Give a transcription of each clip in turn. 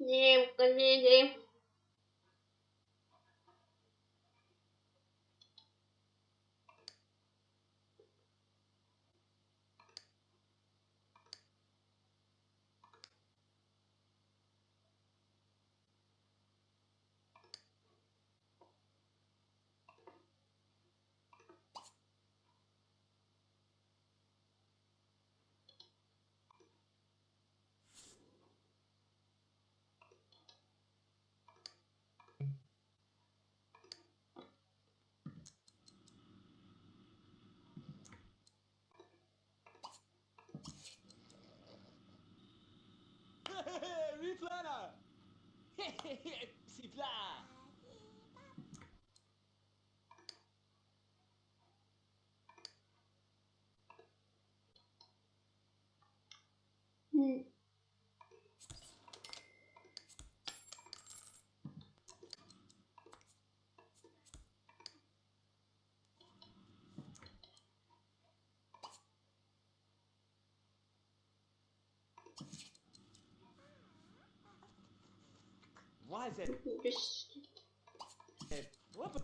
Дівка, діді. C'est plat. Why is it? What?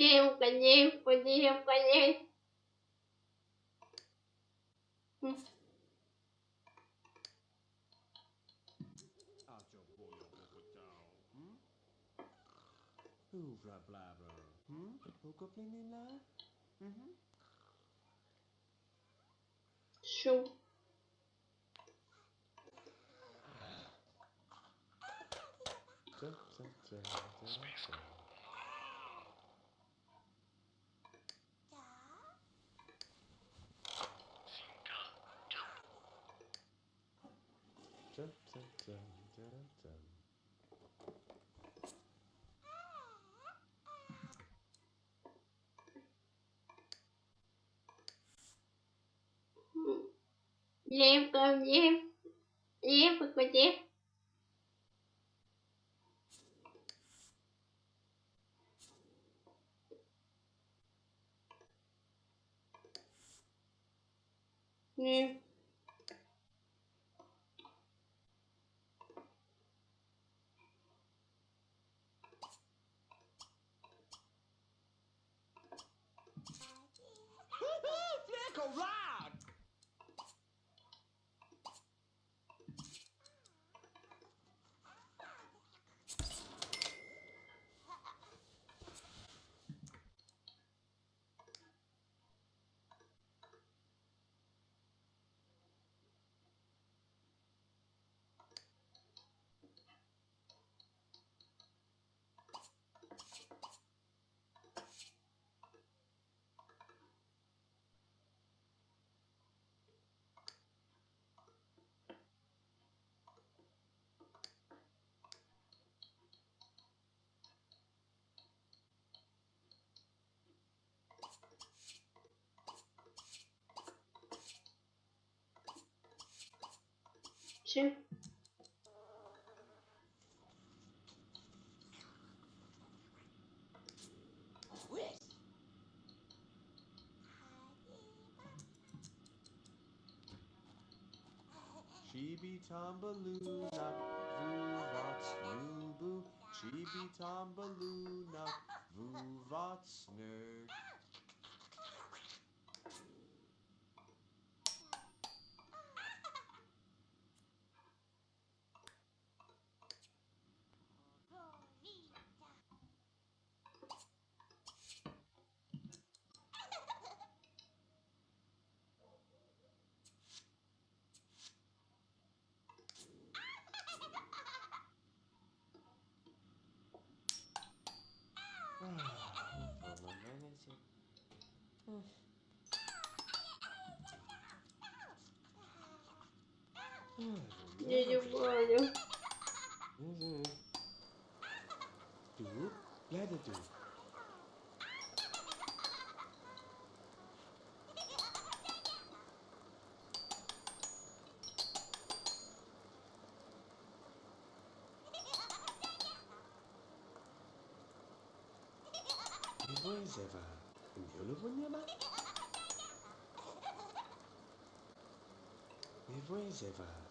Дівка, дівка, дівка, дівка. М. Out your boy, your Down. Hmm? Hoovra blabber. Hmm? two, Chibi Tombaloo knock, Vuvats Chibi Tombaloo knock, Nerd. Jojo eu Uhum. tu, Lá, tu Pois é, vá. Eu não vou me amar. Me vou, é.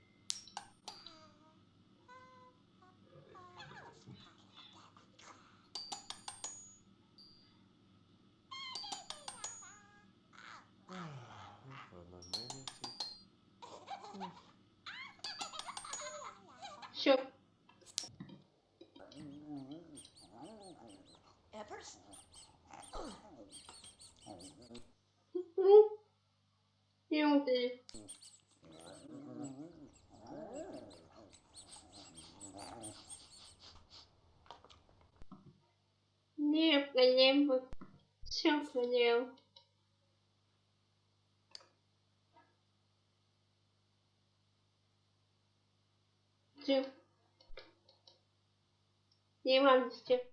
Peppers? Ну, Люди. Не, проблем. Все понял. Все. Не мамочки.